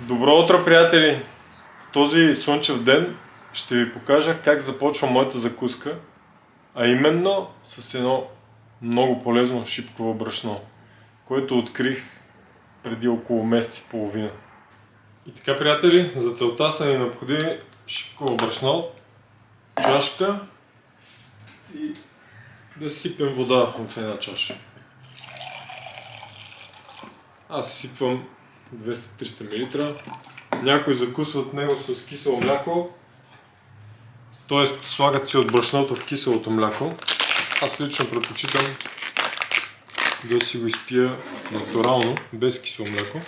Добро утро, приятели! В този слънчев ден ще ви покажа как започва моята закуска, а именно с едно много полезно шипково брашно, което открих преди около месец и половина. И така, приятели, за целта са ни необходими шипково брашно, чашка и да сипем вода в една чаша. Аз сипвам 200-300 мл. Някои закусват него с кисело мляко, т.е. слагат си от брашното в киселото мляко. Аз лично предпочитам да си го изпия натурално, без кисело мляко.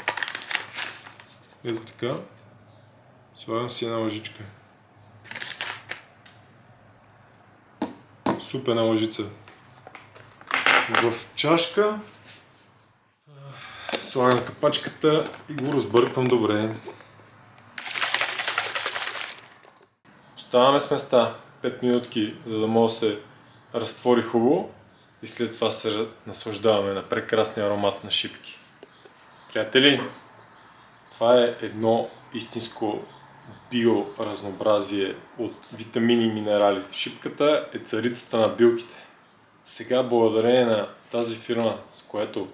Ето така. Слагам си една лъжичка. Супена лъжица. В чашка Слагам капачката и го разбърквам добре. Оставаме с места 5 минутки, за да може да се разтвори хубаво и след това се наслаждаваме на прекрасния аромат на шипки. Приятели, това е едно истинско биоразнообразие от витамини и минерали. Шипката е царицата на билките. Сега, благодарение на тази фирма, с която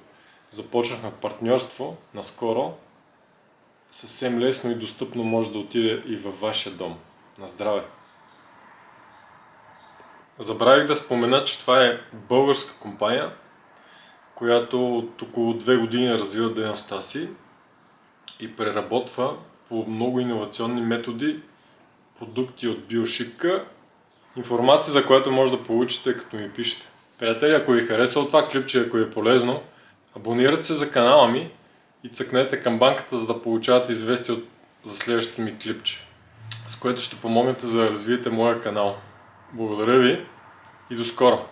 започнахме партньорство наскоро, съвсем лесно и достъпно може да отиде и във вашия дом. На здраве! Забравих да спомена, че това е българска компания, която от около две години развива дейността си и преработва по много иновационни методи продукти от биошипка. Информация, за която може да получите, като ми пишете. Приятели, ако ви харесва това клипче, ако е полезно, Абонирайте се за канала ми и цъкнете към банката, за да получавате известия от, за следващото ми клипче, с което ще помогнете за да развиете моя канал. Благодаря ви и до скоро!